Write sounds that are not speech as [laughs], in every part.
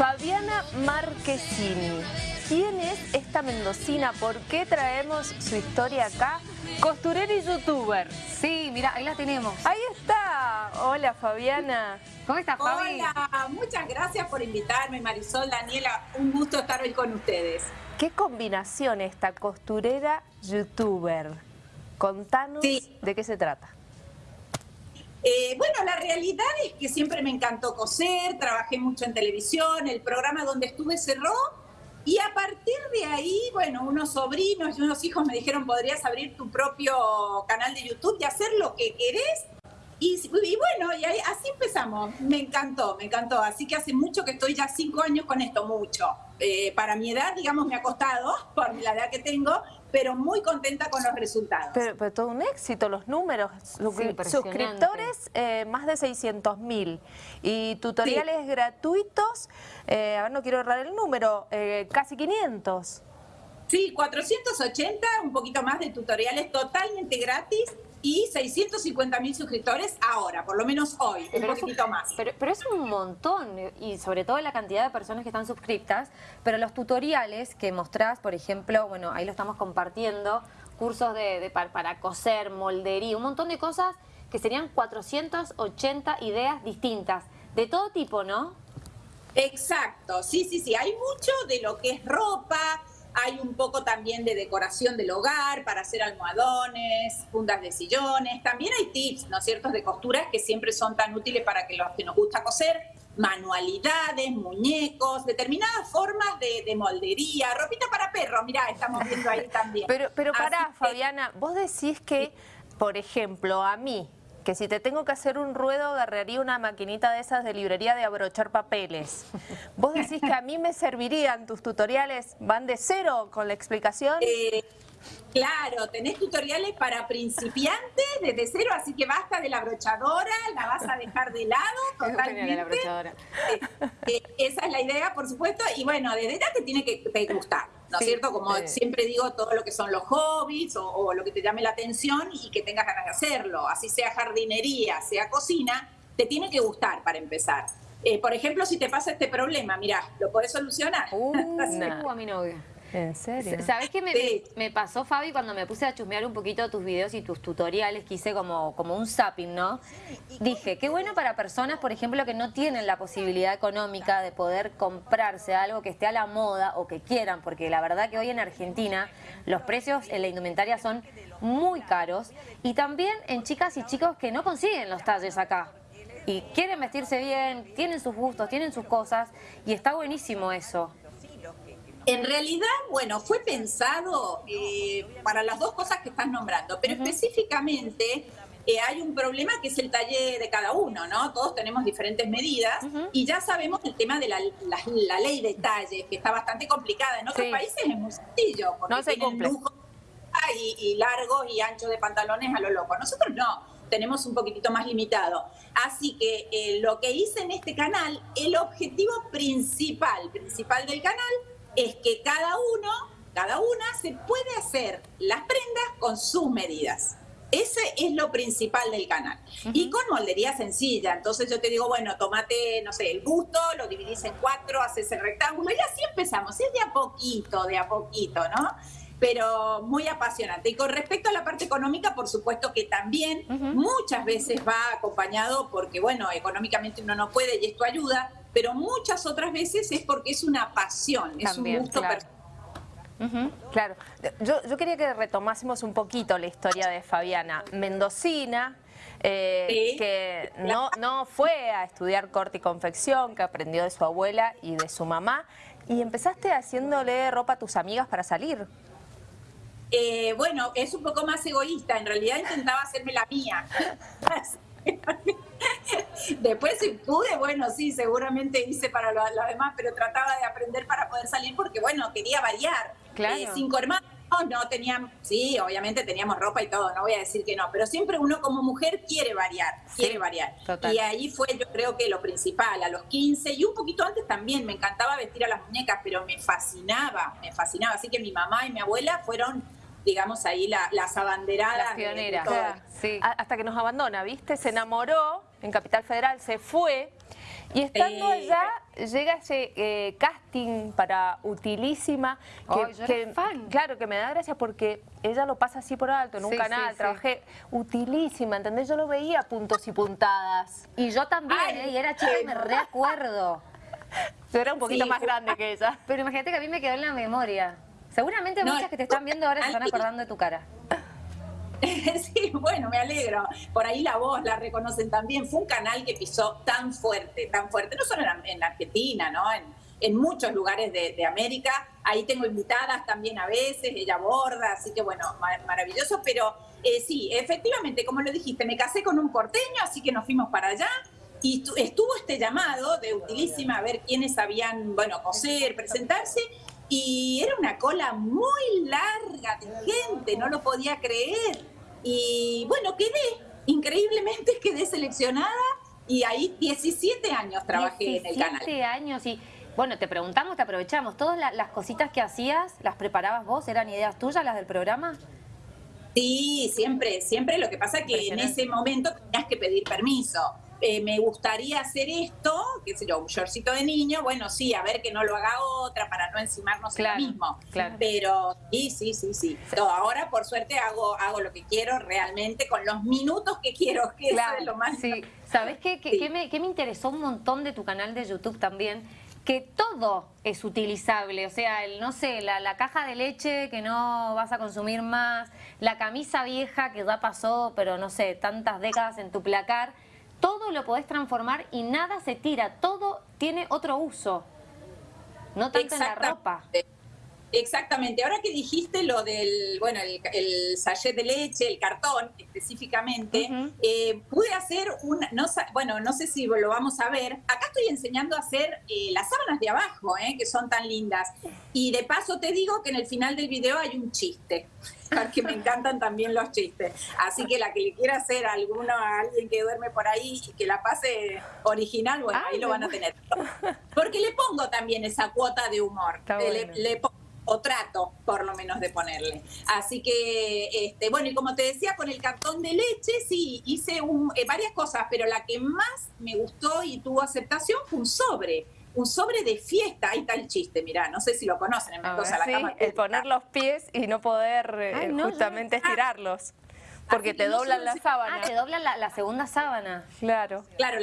Fabiana Marquesini. ¿Quién es esta mendocina? ¿Por qué traemos su historia acá? Costurera y youtuber. Sí, mira, ahí la tenemos. Ahí está. Hola, Fabiana. ¿Cómo estás, Fabi? Hola, muchas gracias por invitarme, Marisol, Daniela. Un gusto estar hoy con ustedes. ¿Qué combinación esta costurera youtuber? Contanos Sí. de qué se trata. Eh, bueno, la realidad es que siempre me encantó coser, trabajé mucho en televisión, el programa donde estuve cerró y a partir de ahí, bueno, unos sobrinos y unos hijos me dijeron, podrías abrir tu propio canal de YouTube y hacer lo que querés. Y, bueno, y así empezamos. Me encantó, me encantó. Así que hace mucho que estoy ya cinco años con esto, mucho. Eh, para mi edad, digamos, me ha costado, [laughs] por la edad que tengo, pero muy contenta con los resultados. Pero, pero todo un éxito, los números. Suscriptores, eh, más de 600 mil. Y tutoriales gratuitos, eh, a ver, no quiero errar el número, eh, casi 500. Sí, 480, un poquito más de tutoriales totalmente gratis y 650 mil suscriptores ahora, por lo menos hoy, un Pero es un- poquitito más. Pero, pero es un montón, y sobre todo la cantidad de personas que están suscriptas, pero los tutoriales que mostrás, por ejemplo, bueno, ahí lo estamos compartiendo, cursos de, de pa- para coser, moldería, un montón de cosas que serían 480 ideas distintas, de todo tipo, ¿no? Exacto, sí, sí, sí, hay mucho de lo que es ropa, hay un poco también de decoración del hogar para hacer almohadones, fundas de sillones, también hay tips, ¿no es cierto?, de costuras que siempre son tan útiles para que los que nos gusta coser, manualidades, muñecos, determinadas formas de, de moldería, ropita para perro, mirá, estamos viendo ahí [laughs] también. Pero, pero Así pará, que- Fabiana, vos decís que, por ejemplo, a mí, que si te tengo que hacer un ruedo, agarraría una maquinita de esas de librería de abrochar papeles. ¿Vos decís que a mí me servirían tus tutoriales? ¿Van de cero con la explicación? Eh, claro, tenés tutoriales para principiantes desde cero, así que basta de la brochadora, la vas a dejar de lado [laughs] totalmente. Eh, eh, esa es la idea, por supuesto, y bueno, desde ya te tiene que te gustar, ¿no es Sí, cierto? Como sí. siempre digo, todo lo que son los hobbies o, o lo que te llame la atención y que tengas ganas de hacerlo, así sea jardinería, sea cocina, te tiene que gustar para empezar. Eh, por ejemplo, si te pasa este problema, mira, lo podés solucionar. [laughs] Una. Uh, a mi novia. ¿En serio? ¿Sabés qué me, Sí. me pasó, Fabi, cuando me puse a chusmear un poquito tus videos y tus tutoriales, que hice como, como un zapping, ¿no? Dije, qué bueno para personas, por ejemplo, que no tienen la posibilidad económica de poder comprarse algo que esté a la moda o que quieran, porque la verdad que hoy en Argentina los precios en la indumentaria son muy caros y también en chicas y chicos que no consiguen los talles acá. Y quieren vestirse bien, tienen sus gustos, tienen sus cosas y está buenísimo eso. En realidad, bueno, fue pensado eh, para las dos cosas que estás nombrando, pero específicamente eh, hay un problema que es el talle de cada uno, ¿no? Todos tenemos diferentes medidas y ya sabemos el tema de la, la- la ley de talle, que está bastante complicada. En otros Sí. países es muy sencillo, porque No se tienen cumple. lujo y, y largos y anchos de pantalones a lo loco. Nosotros no, tenemos un poquitito más limitado. Así que eh, lo que hice en este canal, el objetivo principal, principal del canal, es que cada uno, cada una se puede hacer las prendas con sus medidas. Ese es lo principal del canal. Y con moldería sencilla. Entonces yo te digo, bueno, tomate, no sé, el busto, lo dividís en cuatro, haces el rectángulo y así empezamos. Es de a poquito, de a poquito, ¿no? Pero muy apasionante. Y con respecto a la parte económica, por supuesto que también muchas veces va acompañado porque, bueno, económicamente uno no puede y esto ayuda, pero muchas otras veces es porque es una pasión, es un gusto claro. personal. Claro, yo, yo quería que retomásemos un poquito la historia de Fabiana, mendocina, eh, Sí. que no, no fue a estudiar corte y confección, que aprendió de su abuela y de su mamá, y empezaste haciéndole ropa a tus amigas para salir. Eh, bueno, es un poco más egoísta. En realidad intentaba hacerme la mía. [laughs] [laughs] Después si pude, bueno, sí, seguramente hice para lo, lo demás, pero trataba de aprender para poder salir porque, bueno, quería variar. Claro. Eh, cinco hermanos, no tenían, sí, obviamente teníamos ropa y todo, no voy a decir que no, pero siempre uno como mujer quiere variar, quiere variar. total. Y ahí fue yo creo que lo principal, a los 15 y un poquito antes también, me encantaba vestir a las muñecas, pero me fascinaba, me fascinaba. Así que mi mamá y mi abuela fueron digamos ahí la- las abanderadas. Las de- de pioneras. todo. Claro. Sí. Hasta que nos abandona, ¿viste? Se enamoró en Capital Federal, se fue Y estando Eh, allá, llega ese eh, casting para Utilísima, que, Ay, yo que- fan. claro, que me da gracia porque ella lo pasa así por alto en un Sí, canal, sí, sí. trabajé Utilísima, ¿entendés? Yo lo veía puntos y puntadas. Y yo también, Ay, ¿eh? y era chica y me reacuerdo. Yo era un poquito Sí, más grande que ella. Pero imagínate que a mí me quedó en la memoria. Seguramente No, muchas que te están viendo ahora se están acordando de tu cara. [laughs] Bueno, me alegro. Por ahí la voz la reconocen también. Fue un canal que pisó tan fuerte, tan fuerte, no solo en, en Argentina, ¿no? En, muchos lugares de, América. Ahí tengo invitadas también a veces, ella borda, así que bueno, ma- maravilloso. Pero eh, sí, efectivamente, como lo dijiste, me casé con un porteño, así que nos fuimos para allá. Y tu- estuvo este llamado de Utilísima a ver quiénes sabían, bueno, coser, presentarse. Y era una cola muy larga de gente, no lo podía creer. Y bueno, quedé, increíblemente [laughs] quedé seleccionada y ahí 17 años trabajé en el canal. 17 años y... Bueno, te preguntamos, te aprovechamos. ¿Todas la- las cositas que hacías, las preparabas vos? ¿Eran ideas tuyas las del programa? Sí, siempre, siempre. Lo que pasa es que en ese momento tenías que pedir permiso. Eh, me gustaría hacer esto, qué sé yo, un shortcito de niño, bueno, sí, a ver que no lo haga otra para no encimarnos Claro, en lo mismo. claro. Pero sí, sí, sí, sí. Todo, ahora, por suerte, hago, hago lo que quiero realmente con los minutos que quiero, que eso es lo más Sí, ¿sabes qué? ¿Qué, Sí. qué me, qué me interesó un montón de tu canal de YouTube también? Que todo es utilizable, o sea, el, no sé, la, la caja de leche que no vas a consumir más, la camisa vieja que ya pasó, pero no sé, tantas décadas en tu placar, todo lo podés transformar y nada se tira, todo tiene otro uso, no tanto en la ropa. Exactamente. Ahora que dijiste lo del, bueno, el, el sachet de leche, el cartón específicamente, eh, pude hacer una, no, bueno, no sé si lo vamos a ver. Acá estoy enseñando a hacer eh, las sábanas de abajo, eh, que son tan lindas. Y de paso te digo que en el final del video hay un chiste, [laughs] porque me encantan también los chistes. Así que la que le quiera hacer a alguno, a alguien que duerme por ahí y que la pase original, bueno, Ay, ahí lo van a tener. Porque le pongo también esa cuota de humor. Está Eh, le pongo- o trato por lo menos de ponerle. Así que, este, bueno, y como te decía, con el cartón de leche, sí, hice un- eh, varias cosas, pero la que más me gustó y tuvo aceptación fue un sobre. Un sobre de fiesta, ahí está el chiste, mirá, no sé si lo conocen en Mendoza, ver, la Sí, cama el poner los pies y no poder eh, Ay, no, yo justamente no- estirarlos. Porque que te doblan la Ah, sábana. te doblan la, la segunda sábana. Claro. Claro,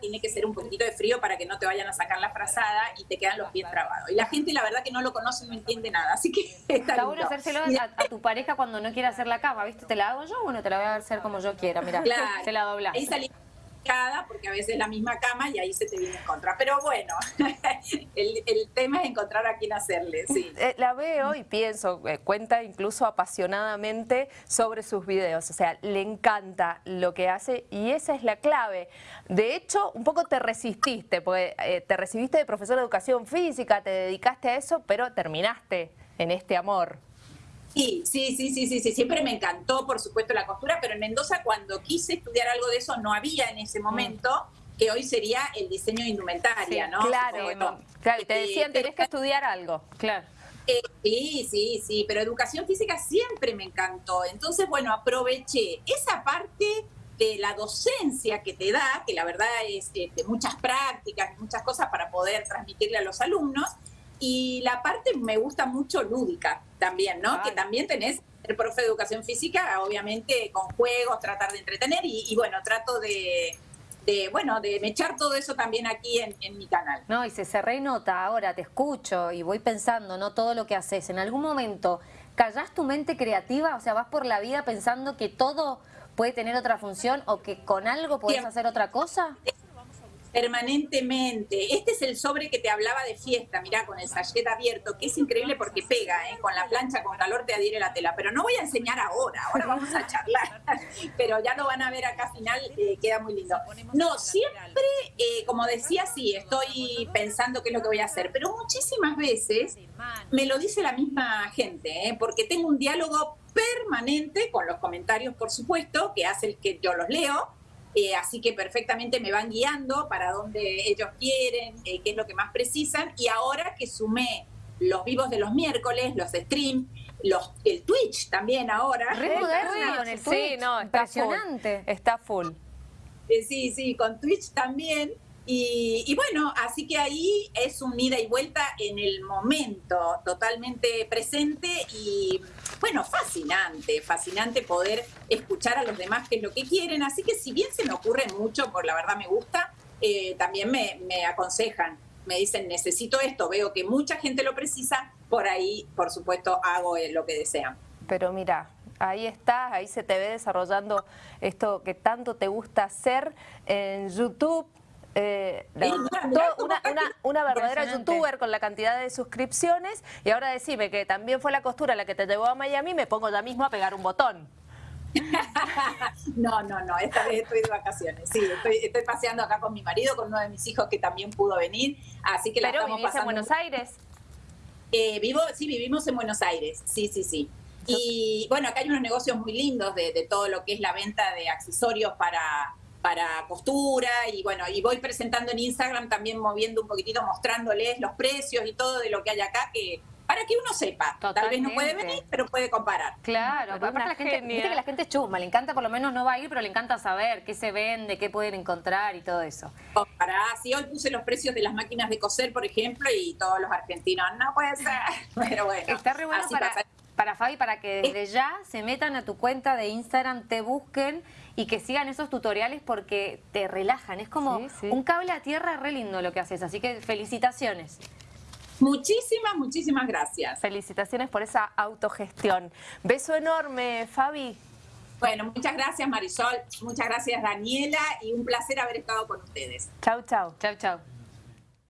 tiene que ser un poquitito de frío para que no te vayan a sacar la frazada y te quedan los pies trabados. Y la gente, la verdad, que no lo conoce, no entiende nada. Así que [laughs] está, bueno hacérselo a, a tu pareja cuando no quiera hacer la cama, ¿viste? ¿Te la hago yo? Bueno, te la voy a hacer como yo quiera, mira. Claro. Se la dobla. Porque a veces es la misma cama y ahí se te viene en contra. Pero bueno, [laughs] el, el tema es encontrar a quién hacerle, sí. Eh, la veo y pienso, eh, cuenta incluso apasionadamente sobre sus videos, o sea, le encanta lo que hace y esa es la clave. De hecho, un poco te resististe, porque eh, te recibiste de profesor de educación física, te dedicaste a eso, pero terminaste en este amor. Sí, sí, sí, sí, sí, siempre me encantó, por supuesto, la costura, pero en Mendoza cuando quise estudiar algo de eso no había en ese momento, que hoy sería el diseño de indumentaria, ¿no? Claro, claro, y te Eh, decían, tenés que estudiar algo. Claro. Eh, sí, sí, sí, pero educación física siempre me encantó. Entonces, bueno, aproveché esa parte de la docencia que te da, que la verdad es de muchas prácticas, muchas cosas para poder transmitirle a los alumnos, y la parte me gusta mucho lúdica también, ¿no? Que también tenés el profe de educación física, obviamente con juegos, tratar de entretener, y, y bueno, trato de, de, bueno, de mechar todo eso también aquí en, en mi canal. No, y se, se renota ahora, te escucho y voy pensando, ¿no? Todo lo que haces. En algún momento, ¿callás tu mente creativa? O sea, vas por la vida pensando que todo puede tener otra función o que con algo podés Siempre. hacer otra cosa. Permanentemente. Este es el sobre que te hablaba de fiesta, mirá, con el sachet abierto, que es increíble porque pega, ¿eh? con la plancha, con calor te adhiere la tela. Pero no voy a enseñar ahora, ahora vamos a charlar. [laughs] Pero ya lo van a ver acá final, eh, queda muy lindo. No, siempre, eh, como decía, sí, estoy pensando qué es lo que voy a hacer, pero muchísimas veces me lo dice la misma gente, ¿eh? porque tengo un diálogo permanente con los comentarios, por supuesto, que hace el que yo los leo, eh, así que perfectamente me van guiando para donde ellos quieren, eh, qué es lo que más precisan. Y ahora que sumé los vivos de los miércoles, los streams, los, el Twitch también ahora. Re El moderno Twitch, con el Sí, no, está Impresionante. Full, está full. Eh, sí, sí, con Twitch también. Y, bueno, así que ahí es un ida y vuelta en el momento, totalmente presente y bueno, fascinante, fascinante poder escuchar a los demás qué es lo que quieren. Así que si bien se me ocurre mucho, por la verdad me gusta, eh, también me, me aconsejan, me dicen necesito esto, veo que mucha gente lo precisa, por ahí por supuesto hago eh, lo que desean. Pero mira, ahí estás, ahí se te ve desarrollando esto que tanto te gusta hacer en YouTube, eh, una, verdadera youtuber con la cantidad de suscripciones y ahora decime que también fue la costura la que te llevó a Miami, me pongo ya mismo a pegar un botón. [laughs] no, no, no, esta vez estoy de vacaciones. Sí, estoy, paseando acá con mi marido, con uno de mis hijos que también pudo venir, así que la estamos pasando. en Buenos Aires? Eh, vivo, sí, vivimos en Buenos Aires, sí, sí, sí. Y bueno, acá hay unos negocios muy lindos de todo lo que es la venta de accesorios para para costura y bueno, y voy presentando en Instagram también moviendo un poquitito, mostrándoles los precios y todo de lo que hay acá, que para que uno sepa. Tal vez no puede venir, pero puede comparar. Claro, aparte la gente, que la gente es chuma, le encanta, por lo menos no va a ir, pero le encanta saber qué se vende, qué pueden encontrar y todo eso. Para, sí, hoy puse los precios de las máquinas de coser, por ejemplo, y todos los argentinos, no puede ser, [laughs] pero bueno. Está re bueno para, para Fabi, para que desde ya se metan a tu cuenta de Instagram, te busquen y que sigan esos tutoriales porque te relajan. Es como un cable a tierra re lindo lo que haces, así que felicitaciones. Muchísimas, muchísimas gracias. Felicitaciones por esa autogestión. Beso enorme, Fabi. Bueno, muchas gracias Marisol, muchas gracias Daniela y un placer haber estado con ustedes. Chau, chau. Chau, chau.